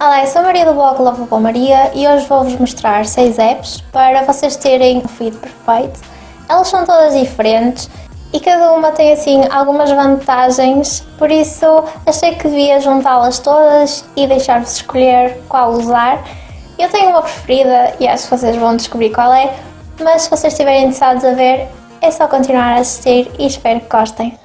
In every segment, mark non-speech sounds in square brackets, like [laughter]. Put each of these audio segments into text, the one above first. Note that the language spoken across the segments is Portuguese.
Olá, eu sou a Maria do blog Lovable Maria e hoje vou-vos mostrar 6 apps para vocês terem o feed perfeito. Elas são todas diferentes e cada uma tem assim algumas vantagens, por isso achei que devia juntá-las todas e deixar-vos escolher qual usar. Eu tenho uma preferida e acho que vocês vão descobrir qual é, mas se vocês estiverem interessados a ver, é só continuar a assistir e espero que gostem.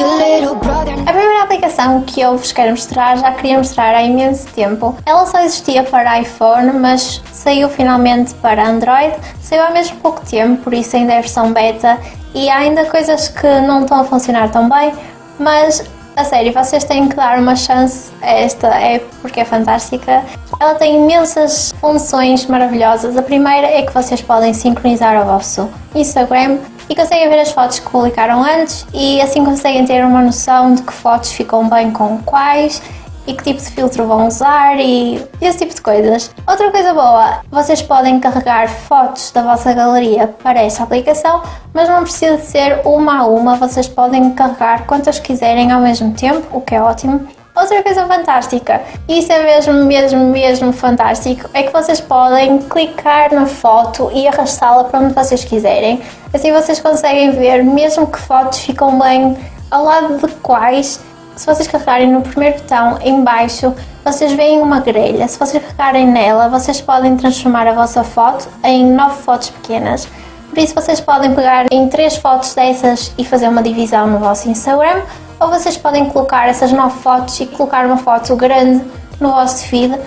A primeira aplicação que eu vos quero mostrar já queria mostrar há imenso tempo. Ela só existia para iPhone, mas saiu finalmente para Android. Saiu há mesmo pouco tempo, por isso ainda é versão beta e há ainda coisas que não estão a funcionar tão bem, mas a sério, vocês têm que dar uma chance a esta app porque é fantástica. Ela tem imensas funções maravilhosas. A primeira é que vocês podem sincronizar o vosso Instagram e conseguem ver as fotos que publicaram antes e assim conseguem ter uma noção de que fotos ficam bem com quais e que tipo de filtro vão usar e esse tipo de coisas. Outra coisa boa, vocês podem carregar fotos da vossa galeria para esta aplicação, mas não precisa ser uma a uma, vocês podem carregar quantas quiserem ao mesmo tempo, o que é ótimo. Outra coisa fantástica, isso é mesmo, mesmo, mesmo fantástico, é que vocês podem clicar na foto e arrastá-la para onde vocês quiserem. Assim vocês conseguem ver mesmo que fotos ficam bem ao lado de quais. Se vocês carregarem no primeiro botão em baixo, vocês veem uma grelha. Se vocês carregarem nela, vocês podem transformar a vossa foto em nove fotos pequenas. Por isso vocês podem pegar em três fotos dessas e fazer uma divisão no vosso Instagram ou vocês podem colocar essas nove fotos e colocar uma foto grande no vosso feed.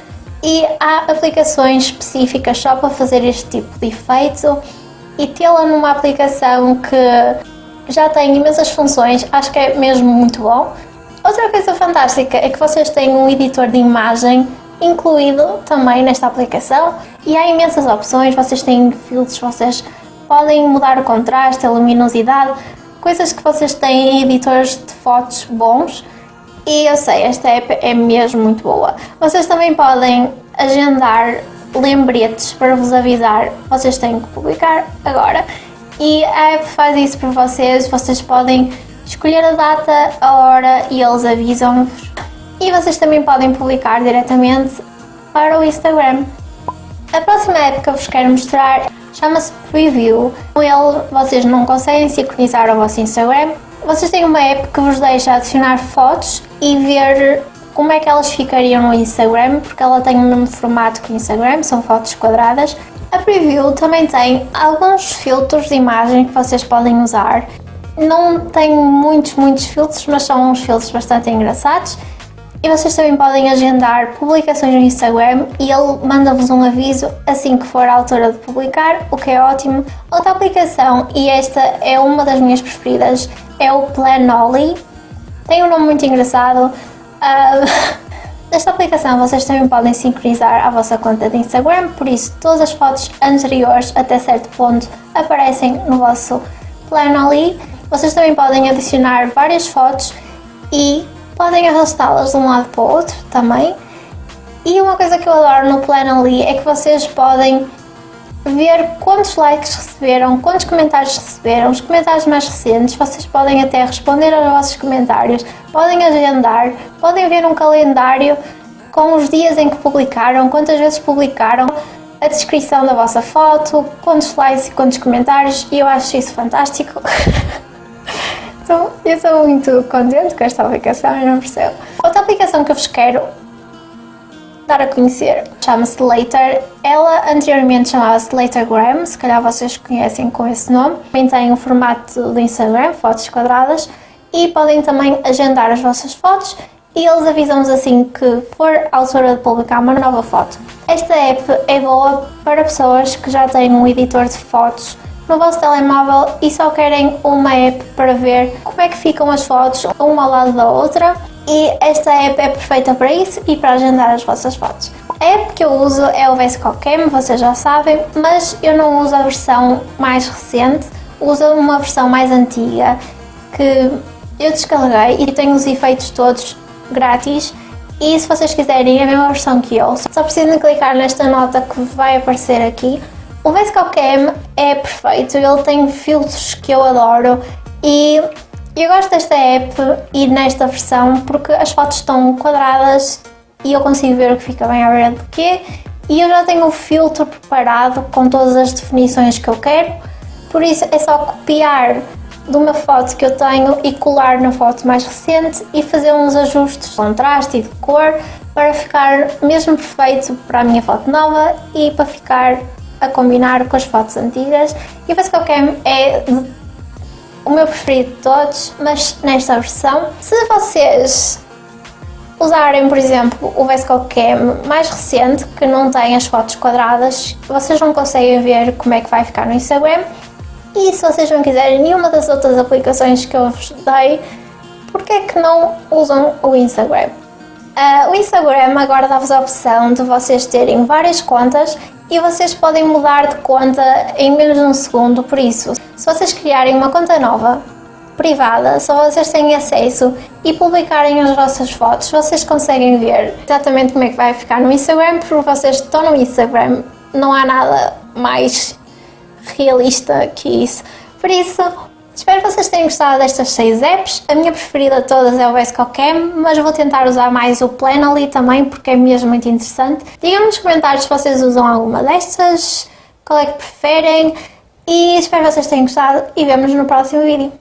E há aplicações específicas só para fazer este tipo de efeito. E tê-la numa aplicação que já tem imensas funções, acho que é mesmo muito bom. Outra coisa fantástica é que vocês têm um editor de imagem incluído também nesta aplicação. E há imensas opções, vocês têm filtros, vocês podem mudar o contraste, a luminosidade, coisas que vocês têm em editores de fotos bons. E eu sei, esta app é mesmo muito boa. Vocês também podem agendar lembretes para vos avisar. Vocês têm que publicar agora. E a app faz isso para vocês, vocês podem escolher a data, a hora e eles avisam-vos. E vocês também podem publicar diretamente para o Instagram. A próxima app que eu vos quero mostrar chama-se Preview. Com ele vocês não conseguem sincronizar o vosso Instagram. Vocês têm uma app que vos deixa adicionar fotos e ver como é que elas ficariam no Instagram, porque ela tem o mesmo formato que o Instagram, são fotos quadradas. A Preview também tem alguns filtros de imagem que vocês podem usar. Não tem muitos, muitos filtros, mas são uns filtros bastante engraçados e vocês também podem agendar publicações no Instagram e ele manda-vos um aviso assim que for a altura de publicar, o que é ótimo. Outra aplicação, e esta é uma das minhas preferidas, é o Planoly. Tem um nome muito engraçado. [laughs] Uh, nesta aplicação vocês também podem sincronizar a vossa conta de Instagram, por isso todas as fotos anteriores até certo ponto aparecem no vosso Planoly. Vocês também podem adicionar várias fotos e podem arrastá-las de um lado para o outro também. E uma coisa que eu adoro no Planoly é que vocês podem ver quantos likes receberam, quantos comentários receberam, os comentários mais recentes, vocês podem até responder aos vossos comentários, podem agendar, podem ver um calendário com os dias em que publicaram, quantas vezes publicaram, a descrição da vossa foto, quantos likes e quantos comentários, e eu acho isso fantástico. [laughs] Então, eu estou muito contente com esta aplicação, eu não percebo. Outra aplicação que eu vos quero dar a conhecer chama-se Later. Ela anteriormente chamava-se Latergram, se calhar vocês conhecem com esse nome. Também tem o formato do Instagram, fotos quadradas, e podem também agendar as vossas fotos e eles avisam-nos assim que for a altura de publicar uma nova foto. Esta app é boa para pessoas que já têm um editor de fotos no vosso telemóvel e só querem uma app para ver como é que ficam as fotos uma ao lado da outra. E esta app é perfeita para isso e para agendar as vossas fotos. A app que eu uso é o VSCOCAM, vocês já sabem, mas eu não uso a versão mais recente, uso uma versão mais antiga que eu descarreguei e tenho os efeitos todos grátis. E se vocês quiserem a mesma versão que eu, só precisam clicar nesta nota que vai aparecer aqui o VSCO Cam é perfeito, ele tem filtros que eu adoro e Eu gosto desta app e nesta versão porque as fotos estão quadradas e eu consigo ver o que fica bem à beira do quê. E eu já tenho o filtro preparado com todas as definições que eu quero, por isso é só copiar de uma foto que eu tenho e colar na foto mais recente e fazer uns ajustes de contraste e de cor para ficar mesmo perfeito para a minha foto nova e para ficar a combinar com as fotos antigas. E o Basecamp é o meu preferido de todos, mas nesta versão. Se vocês usarem, por exemplo, o Vescocam mais recente, que não tem as fotos quadradas, vocês não conseguem ver como é que vai ficar no Instagram. E se vocês não quiserem nenhuma das outras aplicações que eu vos dei, por que é que não usam o Instagram? Uh, o Instagram agora dá-vos a opção de vocês terem várias contas e vocês podem mudar de conta em menos de um segundo, por isso, se vocês criarem uma conta nova, privada, só vocês têm acesso e publicarem as vossas fotos, vocês conseguem ver exatamente como é que vai ficar no Instagram, porque vocês estão no Instagram, não há nada mais realista que isso. Por isso, espero que vocês tenham gostado destas 6 apps. A minha preferida de todas é o VSCOCam, mas vou tentar usar mais o Planoly também, porque é mesmo muito interessante. Digam-me nos comentários se vocês usam alguma destas, qual é que preferem, e espero que vocês tenham gostado e vemos no próximo vídeo.